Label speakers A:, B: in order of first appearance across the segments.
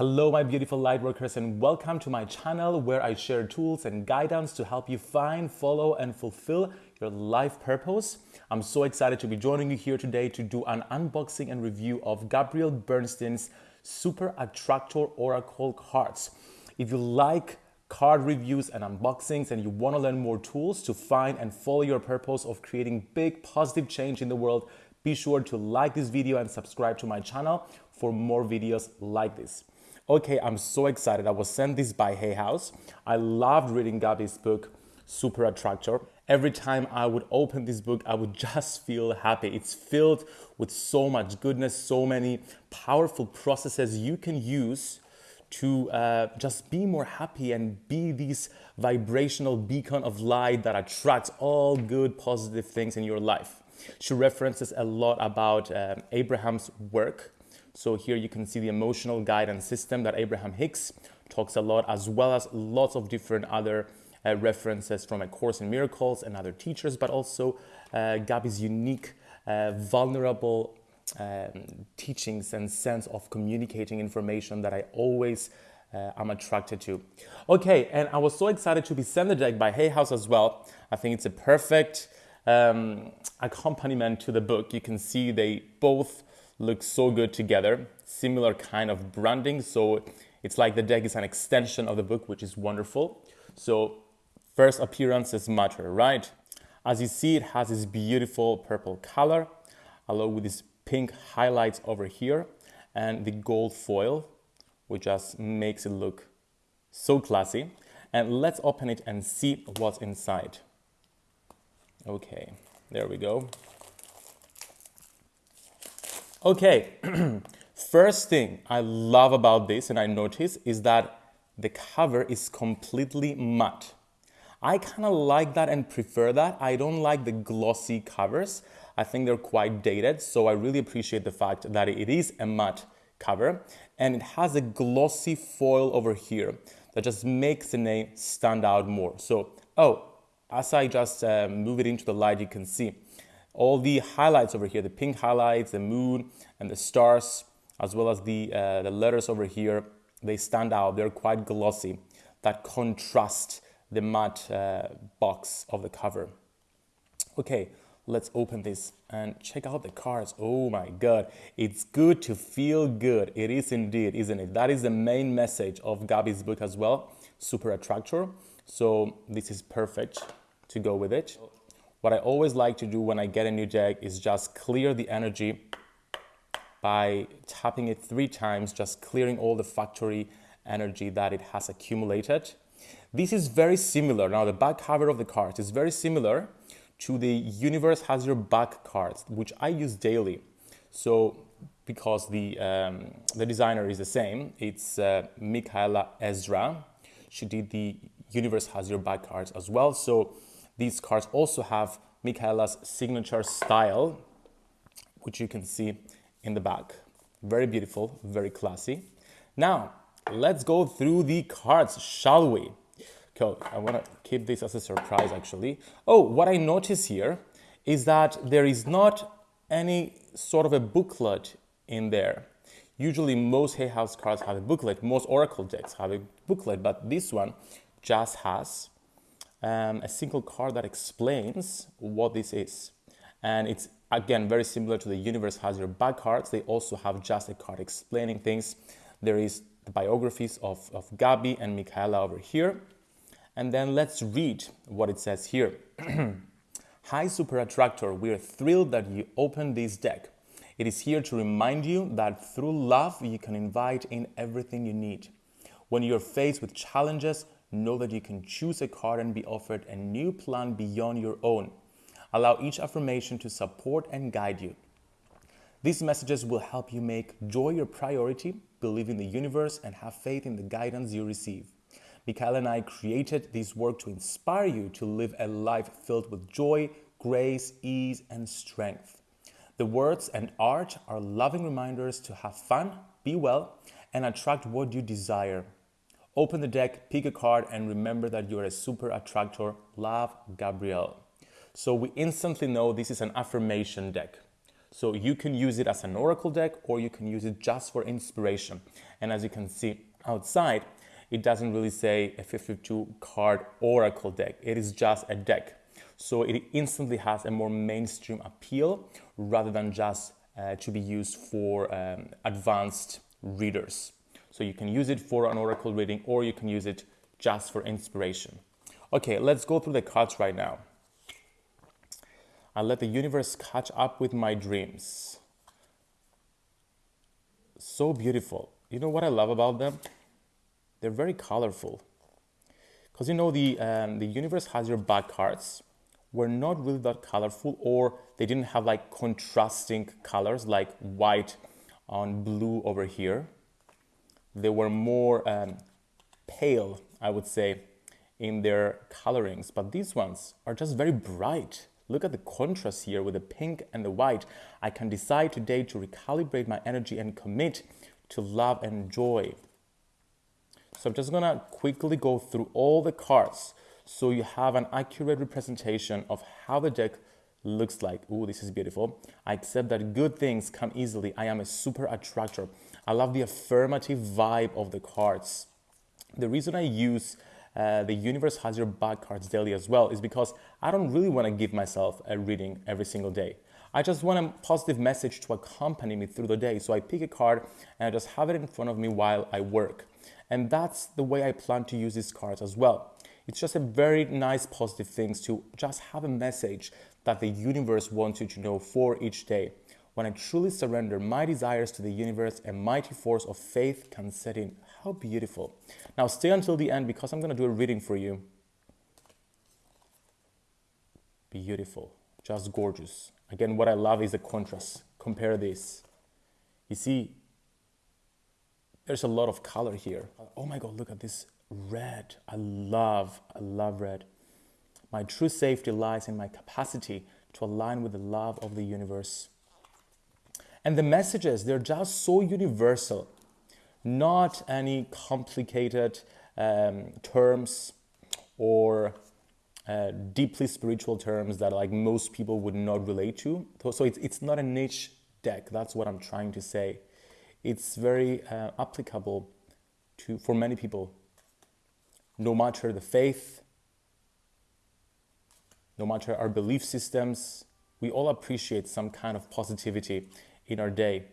A: Hello, my beautiful lightworkers, and welcome to my channel where I share tools and guidance to help you find, follow, and fulfill your life purpose. I'm so excited to be joining you here today to do an unboxing and review of Gabrielle Bernstein's Super Attractor Oracle cards. If you like card reviews and unboxings and you want to learn more tools to find and follow your purpose of creating big positive change in the world, be sure to like this video and subscribe to my channel for more videos like this. Okay, I'm so excited. I was sent this by Hay House. I loved reading Gabby's book, Super Attractor. Every time I would open this book, I would just feel happy. It's filled with so much goodness, so many powerful processes you can use to uh, just be more happy and be this vibrational beacon of light that attracts all good, positive things in your life. She references a lot about um, Abraham's work so here you can see the emotional guidance system that Abraham Hicks talks a lot, as well as lots of different other uh, references from A Course in Miracles and other teachers, but also uh, Gabby's unique, uh, vulnerable um, teachings and sense of communicating information that I always uh, am attracted to. Okay, and I was so excited to be sent the deck by Hay House as well. I think it's a perfect um, accompaniment to the book. You can see they both look so good together. Similar kind of branding. So it's like the deck is an extension of the book, which is wonderful. So first appearances matter, right? As you see, it has this beautiful purple color, along with these pink highlights over here and the gold foil, which just makes it look so classy. And let's open it and see what's inside. Okay, there we go. Okay, first thing I love about this and I notice is that the cover is completely matte. I kind of like that and prefer that. I don't like the glossy covers. I think they're quite dated, so I really appreciate the fact that it is a matte cover and it has a glossy foil over here that just makes the name stand out more. So, oh, as I just uh, move it into the light, you can see all the highlights over here, the pink highlights, the moon and the stars, as well as the, uh, the letters over here, they stand out. They're quite glossy that contrast the matte uh, box of the cover. Okay, let's open this and check out the cards. Oh my God, it's good to feel good. It is indeed, isn't it? That is the main message of Gabby's book as well, Super Attractor. So this is perfect to go with it. What I always like to do when I get a new deck is just clear the energy by tapping it three times, just clearing all the factory energy that it has accumulated. This is very similar. Now, the back cover of the cards is very similar to the Universe Has Your Back cards, which I use daily. So, because the, um, the designer is the same, it's uh, Micaela Ezra. She did the Universe Has Your Back cards as well. So, these cards also have Micaela's signature style, which you can see in the back. Very beautiful, very classy. Now, let's go through the cards, shall we? Okay, I want to keep this as a surprise actually. Oh, what I notice here is that there is not any sort of a booklet in there. Usually most Hay House cards have a booklet, most Oracle decks have a booklet, but this one just has um, a single card that explains what this is. And it's again very similar to the universe has your back cards. They also have just a card explaining things. There is the biographies of, of Gabby and Micaela over here. And then let's read what it says here. Hi Super Attractor, we are thrilled that you opened this deck. It is here to remind you that through love you can invite in everything you need. When you're faced with challenges, know that you can choose a card and be offered a new plan beyond your own. Allow each affirmation to support and guide you. These messages will help you make joy your priority, believe in the universe, and have faith in the guidance you receive. Michael and I created this work to inspire you to live a life filled with joy, grace, ease, and strength. The words and art are loving reminders to have fun, be well, and attract what you desire. Open the deck, pick a card, and remember that you're a super attractor. Love, Gabrielle. So we instantly know this is an affirmation deck. So you can use it as an oracle deck or you can use it just for inspiration. And as you can see outside, it doesn't really say a 52 card oracle deck. It is just a deck. So it instantly has a more mainstream appeal rather than just uh, to be used for um, advanced readers. So you can use it for an oracle reading or you can use it just for inspiration. Okay, let's go through the cards right now. I let the universe catch up with my dreams. So beautiful. You know what I love about them? They're very colorful. Because you know, the, um, the universe has your back cards were not really that colorful or they didn't have like contrasting colors like white on blue over here. They were more um, pale, I would say, in their colorings, but these ones are just very bright. Look at the contrast here with the pink and the white. I can decide today to recalibrate my energy and commit to love and joy. So I'm just gonna quickly go through all the cards so you have an accurate representation of how the deck looks like. Oh, this is beautiful. I accept that good things come easily. I am a super attractor. I love the affirmative vibe of the cards. The reason I use uh, the universe has your back cards daily as well is because I don't really want to give myself a reading every single day. I just want a positive message to accompany me through the day. So I pick a card and I just have it in front of me while I work. And that's the way I plan to use these cards as well. It's just a very nice positive things to just have a message that the universe wants you to know for each day. When I truly surrender my desires to the universe, a mighty force of faith can set in. How beautiful. Now stay until the end because I'm going to do a reading for you. Beautiful. Just gorgeous. Again, what I love is the contrast. Compare this. You see, there's a lot of color here. Oh my God, look at this red. I love, I love red. My true safety lies in my capacity to align with the love of the universe. And the messages, they're just so universal, not any complicated um, terms or uh, deeply spiritual terms that like most people would not relate to. So it's, it's not a niche deck. That's what I'm trying to say. It's very uh, applicable to, for many people no matter the faith, no matter our belief systems, we all appreciate some kind of positivity in our day.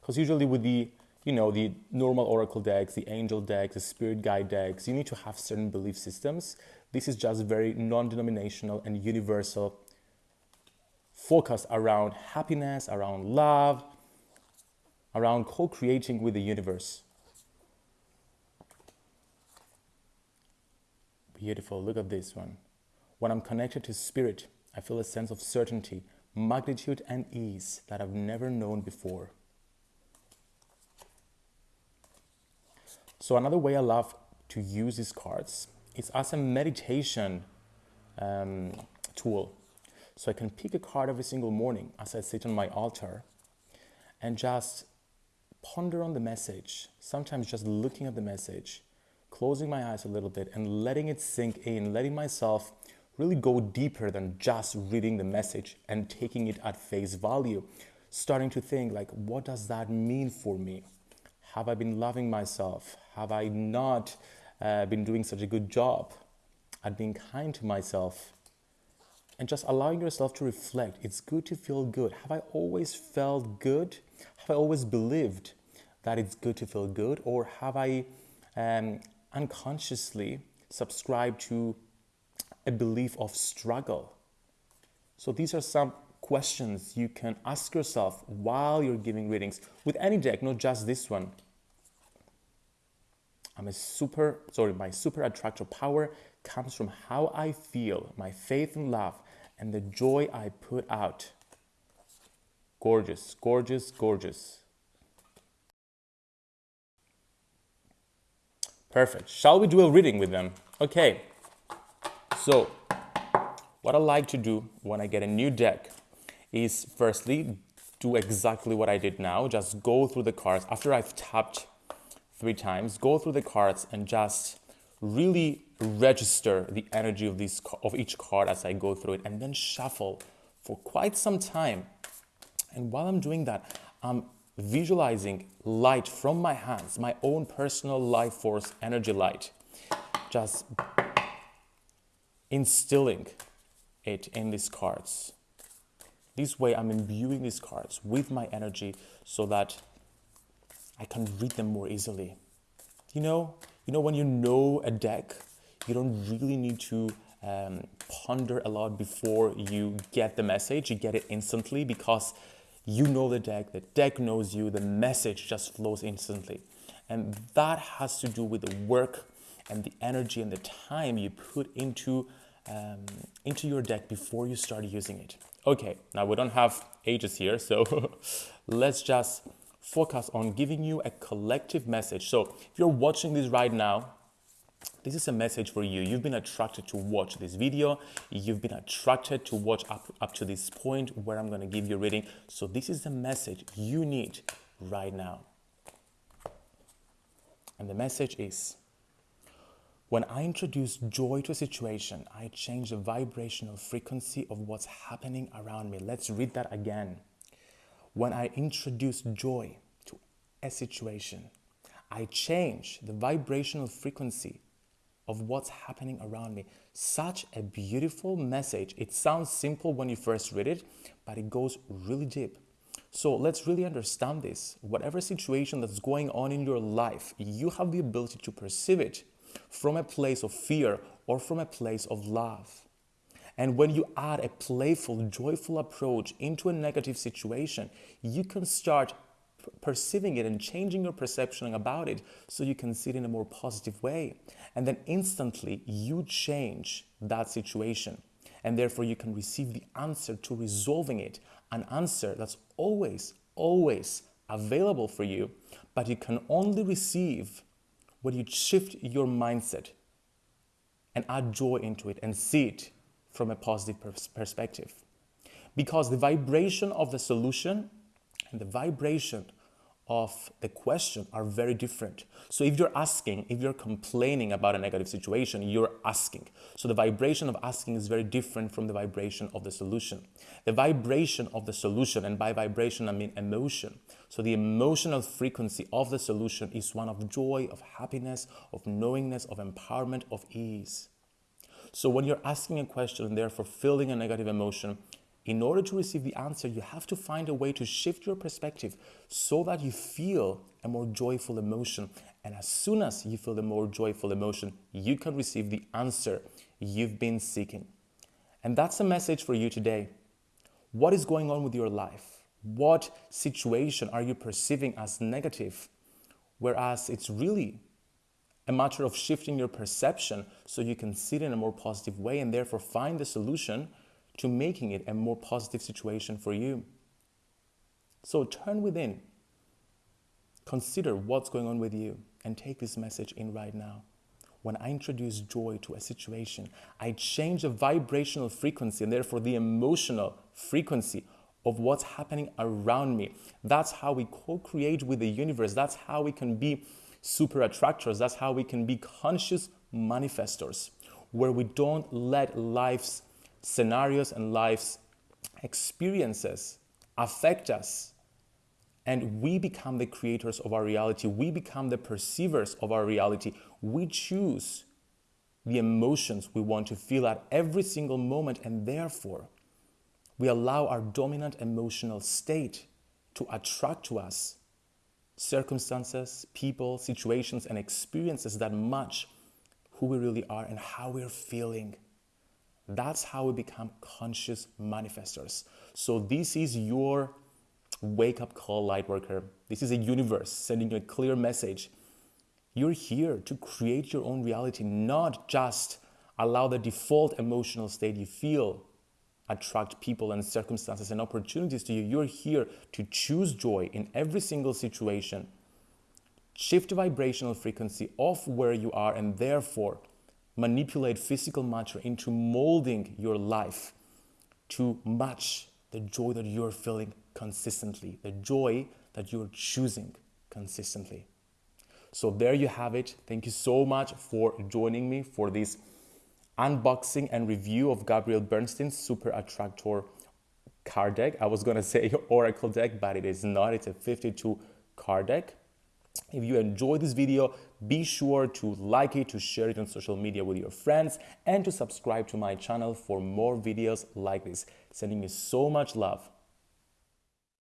A: Because usually with the, you know, the normal oracle decks, the angel decks, the spirit guide decks, you need to have certain belief systems. This is just very non-denominational and universal, focused around happiness, around love, around co-creating with the universe. Beautiful. Look at this one. When I'm connected to spirit, I feel a sense of certainty, magnitude, and ease that I've never known before. So another way I love to use these cards is as a meditation um, tool. So I can pick a card every single morning as I sit on my altar and just ponder on the message, sometimes just looking at the message closing my eyes a little bit and letting it sink in, letting myself really go deeper than just reading the message and taking it at face value. Starting to think like, what does that mean for me? Have I been loving myself? Have I not uh, been doing such a good job at being kind to myself? And just allowing yourself to reflect. It's good to feel good. Have I always felt good? Have I always believed that it's good to feel good? Or have I um, unconsciously subscribe to a belief of struggle. So these are some questions you can ask yourself while you're giving readings with any deck, not just this one. I'm a super, sorry, my super attractor power comes from how I feel, my faith and love, and the joy I put out. Gorgeous, gorgeous, gorgeous. Perfect. Shall we do a reading with them? Okay. So, what I like to do when I get a new deck is firstly do exactly what I did now. Just go through the cards after I've tapped three times. Go through the cards and just really register the energy of these of each card as I go through it, and then shuffle for quite some time. And while I'm doing that, I'm visualizing light from my hands, my own personal life force energy light, just instilling it in these cards. This way, I'm imbuing these cards with my energy so that I can read them more easily. You know, you know when you know a deck, you don't really need to um, ponder a lot before you get the message. You get it instantly because you know the deck, the deck knows you, the message just flows instantly. And that has to do with the work and the energy and the time you put into, um, into your deck before you start using it. Okay, now we don't have ages here, so let's just focus on giving you a collective message. So if you're watching this right now, this is a message for you. You've been attracted to watch this video. You've been attracted to watch up, up to this point where I'm going to give you a reading. So this is the message you need right now. And the message is, when I introduce joy to a situation, I change the vibrational frequency of what's happening around me. Let's read that again. When I introduce joy to a situation, I change the vibrational frequency of what's happening around me. Such a beautiful message. It sounds simple when you first read it, but it goes really deep. So let's really understand this. Whatever situation that's going on in your life, you have the ability to perceive it from a place of fear or from a place of love. And when you add a playful, joyful approach into a negative situation, you can start perceiving it and changing your perception about it so you can see it in a more positive way. And then instantly you change that situation. And therefore you can receive the answer to resolving it, an answer that's always, always available for you, but you can only receive when you shift your mindset and add joy into it and see it from a positive pers perspective. Because the vibration of the solution and the vibration of the question are very different. So if you're asking, if you're complaining about a negative situation, you're asking. So the vibration of asking is very different from the vibration of the solution. The vibration of the solution, and by vibration I mean emotion. So the emotional frequency of the solution is one of joy, of happiness, of knowingness, of empowerment, of ease. So when you're asking a question and therefore feeling a negative emotion, in order to receive the answer, you have to find a way to shift your perspective so that you feel a more joyful emotion. And as soon as you feel the more joyful emotion, you can receive the answer you've been seeking. And that's a message for you today. What is going on with your life? What situation are you perceiving as negative? Whereas it's really a matter of shifting your perception so you can see it in a more positive way and therefore find the solution to making it a more positive situation for you. So turn within, consider what's going on with you, and take this message in right now. When I introduce joy to a situation, I change the vibrational frequency and therefore the emotional frequency of what's happening around me. That's how we co create with the universe. That's how we can be super attractors. That's how we can be conscious manifestors, where we don't let life's scenarios and life's experiences affect us and we become the creators of our reality. We become the perceivers of our reality. We choose the emotions we want to feel at every single moment, and therefore, we allow our dominant emotional state to attract to us circumstances, people, situations, and experiences that match who we really are and how we're feeling. That's how we become conscious manifestors. So this is your wake up call, light worker. This is a universe sending you a clear message. You're here to create your own reality, not just allow the default emotional state you feel attract people and circumstances and opportunities to you. You're here to choose joy in every single situation. Shift vibrational frequency of where you are and therefore manipulate physical matter into molding your life to match the joy that you're feeling consistently, the joy that you're choosing consistently. So there you have it. Thank you so much for joining me for this unboxing and review of Gabrielle Bernstein's Super Attractor card deck. I was gonna say Oracle deck, but it is not. It's a 52 card deck. If you enjoyed this video, be sure to like it, to share it on social media with your friends, and to subscribe to my channel for more videos like this. Sending you so much love.